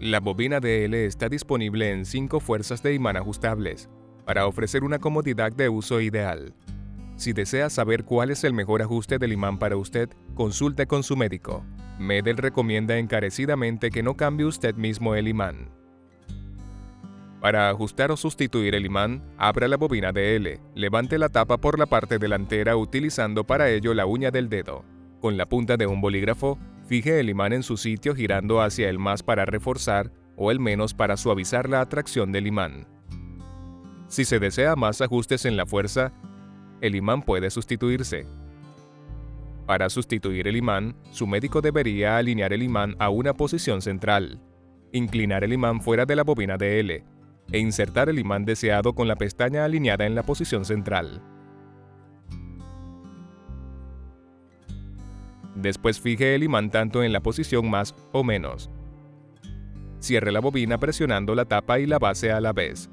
La bobina DL está disponible en 5 fuerzas de imán ajustables, para ofrecer una comodidad de uso ideal. Si desea saber cuál es el mejor ajuste del imán para usted, consulte con su médico. Medel recomienda encarecidamente que no cambie usted mismo el imán. Para ajustar o sustituir el imán, abra la bobina DL, levante la tapa por la parte delantera utilizando para ello la uña del dedo. Con la punta de un bolígrafo, Fije el imán en su sitio girando hacia el más para reforzar o el menos para suavizar la atracción del imán. Si se desea más ajustes en la fuerza, el imán puede sustituirse. Para sustituir el imán, su médico debería alinear el imán a una posición central, inclinar el imán fuera de la bobina de L e insertar el imán deseado con la pestaña alineada en la posición central. Después fije el imán tanto en la posición más o menos. Cierre la bobina presionando la tapa y la base a la vez.